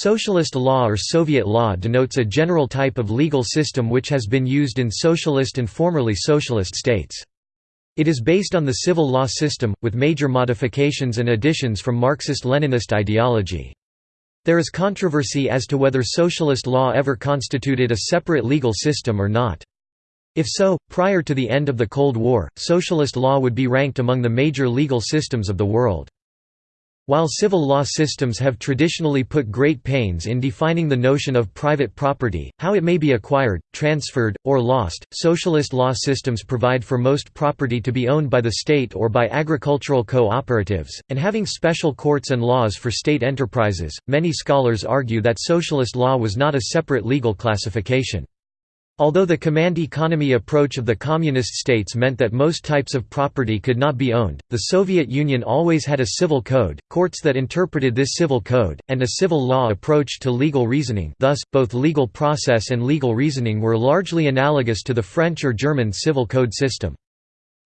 Socialist law or Soviet law denotes a general type of legal system which has been used in socialist and formerly socialist states. It is based on the civil law system, with major modifications and additions from Marxist-Leninist ideology. There is controversy as to whether socialist law ever constituted a separate legal system or not. If so, prior to the end of the Cold War, socialist law would be ranked among the major legal systems of the world. While civil law systems have traditionally put great pains in defining the notion of private property, how it may be acquired, transferred, or lost, socialist law systems provide for most property to be owned by the state or by agricultural cooperatives, and having special courts and laws for state enterprises. Many scholars argue that socialist law was not a separate legal classification. Although the command economy approach of the communist states meant that most types of property could not be owned, the Soviet Union always had a civil code, courts that interpreted this civil code, and a civil law approach to legal reasoning thus, both legal process and legal reasoning were largely analogous to the French or German civil code system.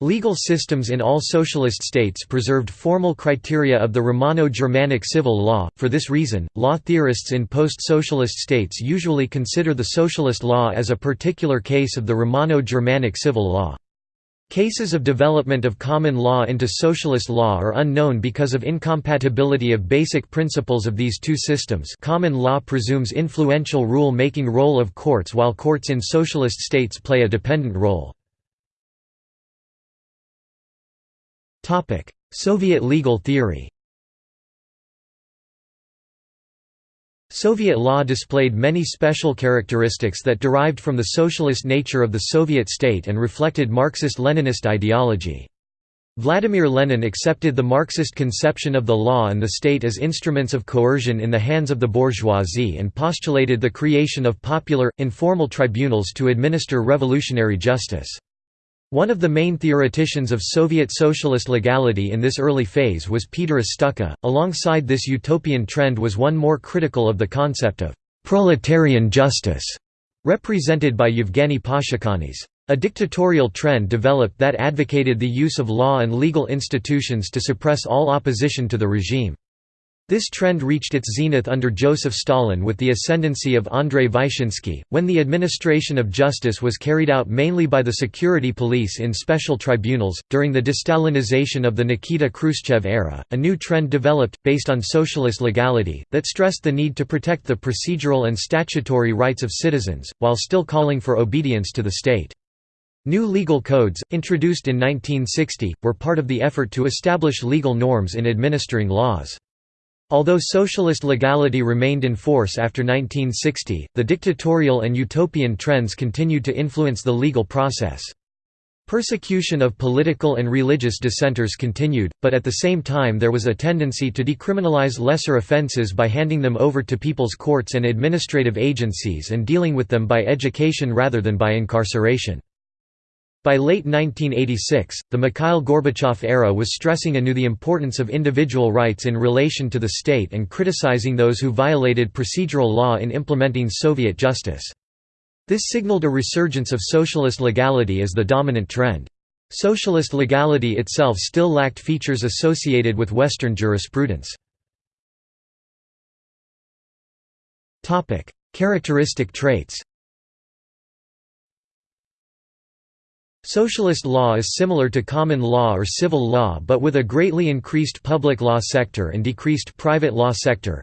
Legal systems in all socialist states preserved formal criteria of the Romano-Germanic civil law, for this reason, law theorists in post-socialist states usually consider the socialist law as a particular case of the Romano-Germanic civil law. Cases of development of common law into socialist law are unknown because of incompatibility of basic principles of these two systems common law presumes influential rule-making role of courts while courts in socialist states play a dependent role. Soviet legal theory Soviet law displayed many special characteristics that derived from the socialist nature of the Soviet state and reflected Marxist-Leninist ideology. Vladimir Lenin accepted the Marxist conception of the law and the state as instruments of coercion in the hands of the bourgeoisie and postulated the creation of popular, informal tribunals to administer revolutionary justice. One of the main theoreticians of Soviet socialist legality in this early phase was Peteris Stuchka. Alongside this utopian trend was one more critical of the concept of proletarian justice, represented by Yevgeny Pashukanis. A dictatorial trend developed that advocated the use of law and legal institutions to suppress all opposition to the regime. This trend reached its zenith under Joseph Stalin with the ascendancy of Andrei Vyshinsky, when the administration of justice was carried out mainly by the security police in special tribunals. During the destalinization of the Nikita Khrushchev era, a new trend developed, based on socialist legality, that stressed the need to protect the procedural and statutory rights of citizens, while still calling for obedience to the state. New legal codes, introduced in 1960, were part of the effort to establish legal norms in administering laws. Although socialist legality remained in force after 1960, the dictatorial and utopian trends continued to influence the legal process. Persecution of political and religious dissenters continued, but at the same time there was a tendency to decriminalize lesser offences by handing them over to people's courts and administrative agencies and dealing with them by education rather than by incarceration. By late 1986, the Mikhail Gorbachev era was stressing anew the importance of individual rights in relation to the state and criticizing those who violated procedural law in implementing Soviet justice. This signaled a resurgence of socialist legality as the dominant trend. Socialist legality itself still lacked features associated with Western jurisprudence. Characteristic traits Socialist law is similar to common law or civil law but with a greatly increased public law sector and decreased private law sector.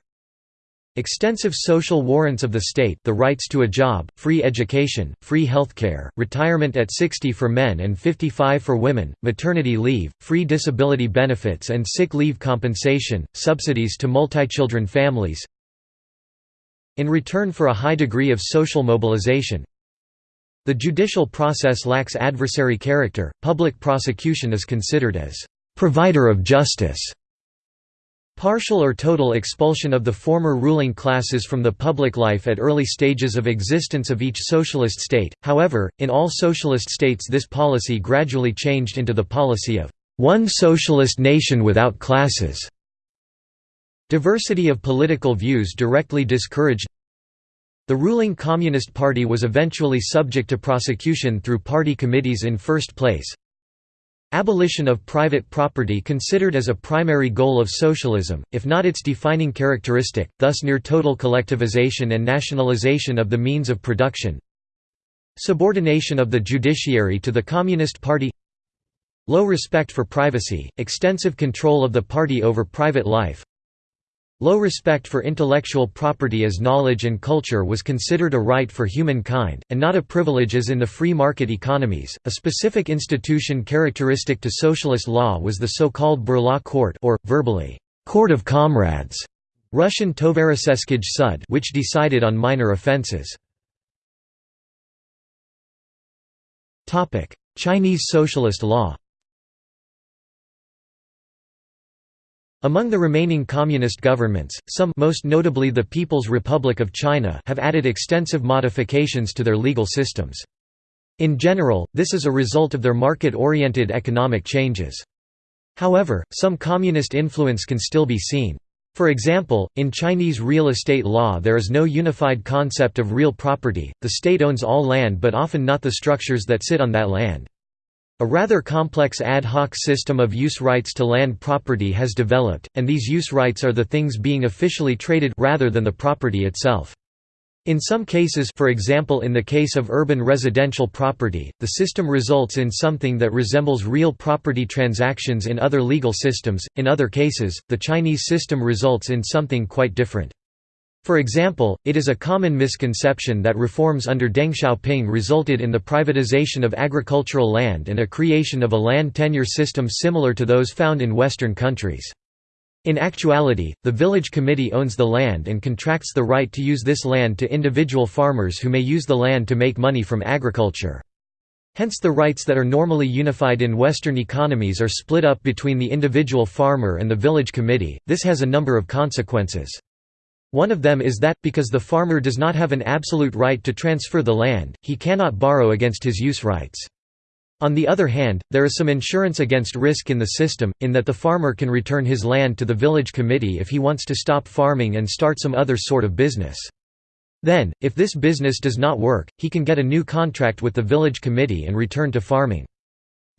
Extensive social warrants of the state the rights to a job, free education, free healthcare, retirement at 60 for men and 55 for women, maternity leave, free disability benefits and sick leave compensation, subsidies to multi-children families. In return for a high degree of social mobilization, the judicial process lacks adversary character, public prosecution is considered as «provider of justice». Partial or total expulsion of the former ruling classes from the public life at early stages of existence of each socialist state, however, in all socialist states this policy gradually changed into the policy of «one socialist nation without classes». Diversity of political views directly discouraged the ruling Communist Party was eventually subject to prosecution through party committees in first place. Abolition of private property considered as a primary goal of socialism, if not its defining characteristic, thus near total collectivization and nationalization of the means of production. Subordination of the judiciary to the Communist Party Low respect for privacy, extensive control of the party over private life Low respect for intellectual property as knowledge and culture was considered a right for humankind, and not a privilege as in the free market economies. A specific institution characteristic to socialist law was the so-called Burla court or, verbally, court of comrades, Russian Tovarisheskij sud which decided on minor offences. Chinese socialist law Among the remaining communist governments, some most notably the People's Republic of China have added extensive modifications to their legal systems. In general, this is a result of their market-oriented economic changes. However, some communist influence can still be seen. For example, in Chinese real estate law there is no unified concept of real property, the state owns all land but often not the structures that sit on that land. A rather complex ad hoc system of use rights to land property has developed, and these use rights are the things being officially traded rather than the property itself. In some cases for example in the case of urban residential property, the system results in something that resembles real property transactions in other legal systems, in other cases, the Chinese system results in something quite different. For example, it is a common misconception that reforms under Deng Xiaoping resulted in the privatization of agricultural land and a creation of a land tenure system similar to those found in Western countries. In actuality, the village committee owns the land and contracts the right to use this land to individual farmers who may use the land to make money from agriculture. Hence the rights that are normally unified in Western economies are split up between the individual farmer and the village committee. This has a number of consequences. One of them is that, because the farmer does not have an absolute right to transfer the land, he cannot borrow against his use rights. On the other hand, there is some insurance against risk in the system, in that the farmer can return his land to the village committee if he wants to stop farming and start some other sort of business. Then, if this business does not work, he can get a new contract with the village committee and return to farming.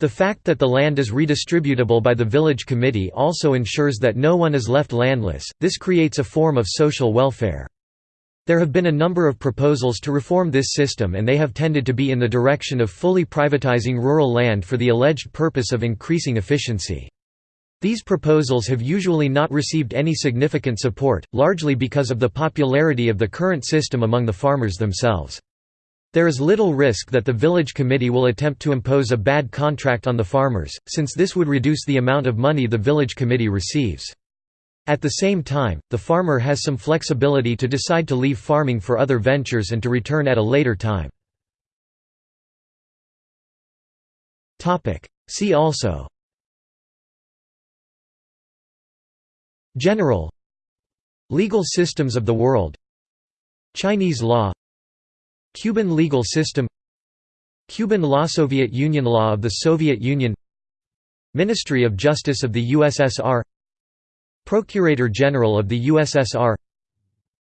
The fact that the land is redistributable by the village committee also ensures that no one is left landless, this creates a form of social welfare. There have been a number of proposals to reform this system and they have tended to be in the direction of fully privatizing rural land for the alleged purpose of increasing efficiency. These proposals have usually not received any significant support, largely because of the popularity of the current system among the farmers themselves. There is little risk that the village committee will attempt to impose a bad contract on the farmers, since this would reduce the amount of money the village committee receives. At the same time, the farmer has some flexibility to decide to leave farming for other ventures and to return at a later time. See also. General. Legal systems of the world. Chinese law Cuban legal system Cuban law Soviet Union law of the Soviet Union Ministry of Justice of the USSR Procurator General of the USSR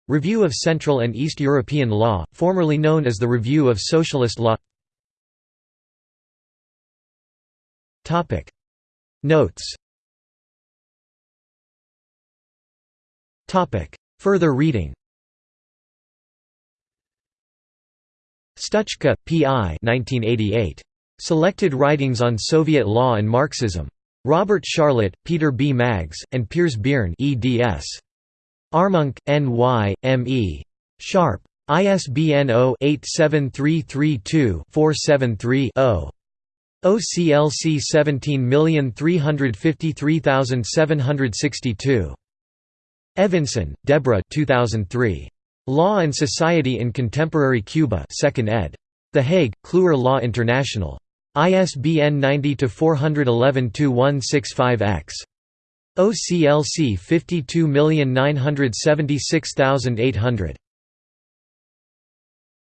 Review of Central and East European Law, formerly known as the Review of Socialist Law. Notes. Further reading Stuchka, P.I. 1988. Selected Writings on Soviet Law and Marxism. Robert Sharlet, Peter B. Maggs, and Piers Beirne eds. Armonk, N.Y., M.E. Sharpe. ISBN 0-87332-473-0. OCLC 17353762. Evenson, Deborah 2003. Law and Society in Contemporary Cuba 2nd ed. The Hague, Kluwer Law International. ISBN 90-411-2165-X. OCLC 52976800.